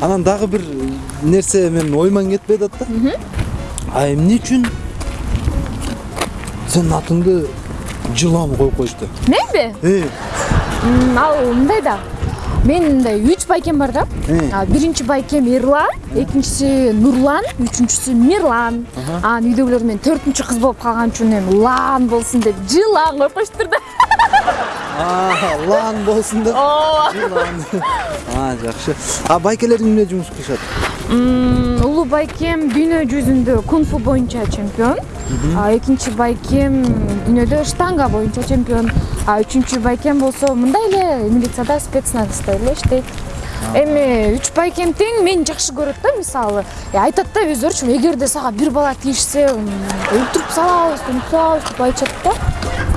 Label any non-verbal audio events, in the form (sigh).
анан дагы бир нерсе менин оюман кетпей атат да. А эмне үчүн сенин атыңды жылан коюп коюшту? Менби э. Ал мындай да. Менин мындай үч байкем бар да. Э. Биринчи байкем эрлан экинчиси нурлан үчүнчүсү мирлан. Анан үйдөгүлөр мен төртүнчү кыз болуп калган үчүн эми лан болсун деп жылан коюп коюшуптур да. (laughs) лан болсун деп жакшы а байкелериң эмне жумуш кылышат улуу байкем дүйнө жүзүндө кунг фу боюнча чемпион экинчи байкем дүйнөдө штанга боюнча чемпион а үчүнчү байкем болсо мындай эле милицияда спецназда эле иштейт эми үч байкем тең мени жакшы көрөт да мисалы айтат да өздөрүчү эгерде сага бир бала тийишсе өлтүрүп салабыз өлтүрүп салабыз деп айтышат да